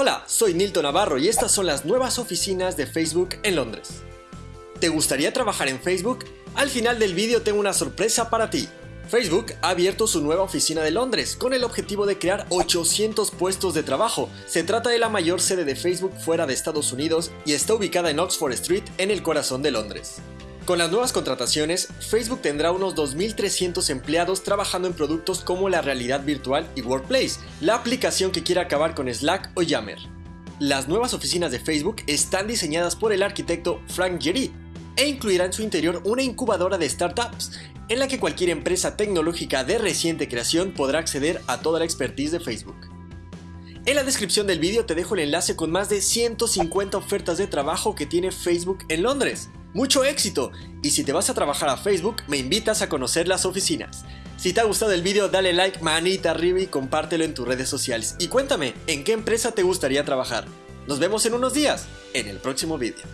Hola, soy Nilton Navarro y estas son las nuevas oficinas de Facebook en Londres. ¿Te gustaría trabajar en Facebook? Al final del vídeo tengo una sorpresa para ti. Facebook ha abierto su nueva oficina de Londres con el objetivo de crear 800 puestos de trabajo. Se trata de la mayor sede de Facebook fuera de Estados Unidos y está ubicada en Oxford Street en el corazón de Londres. Con las nuevas contrataciones, Facebook tendrá unos 2.300 empleados trabajando en productos como la realidad virtual y Workplace, la aplicación que quiere acabar con Slack o Yammer. Las nuevas oficinas de Facebook están diseñadas por el arquitecto Frank Gehry e incluirá en su interior una incubadora de startups, en la que cualquier empresa tecnológica de reciente creación podrá acceder a toda la expertise de Facebook. En la descripción del vídeo te dejo el enlace con más de 150 ofertas de trabajo que tiene Facebook en Londres. ¡Mucho éxito! Y si te vas a trabajar a Facebook, me invitas a conocer las oficinas. Si te ha gustado el vídeo, dale like, manita arriba y compártelo en tus redes sociales. Y cuéntame, ¿en qué empresa te gustaría trabajar? Nos vemos en unos días, en el próximo vídeo.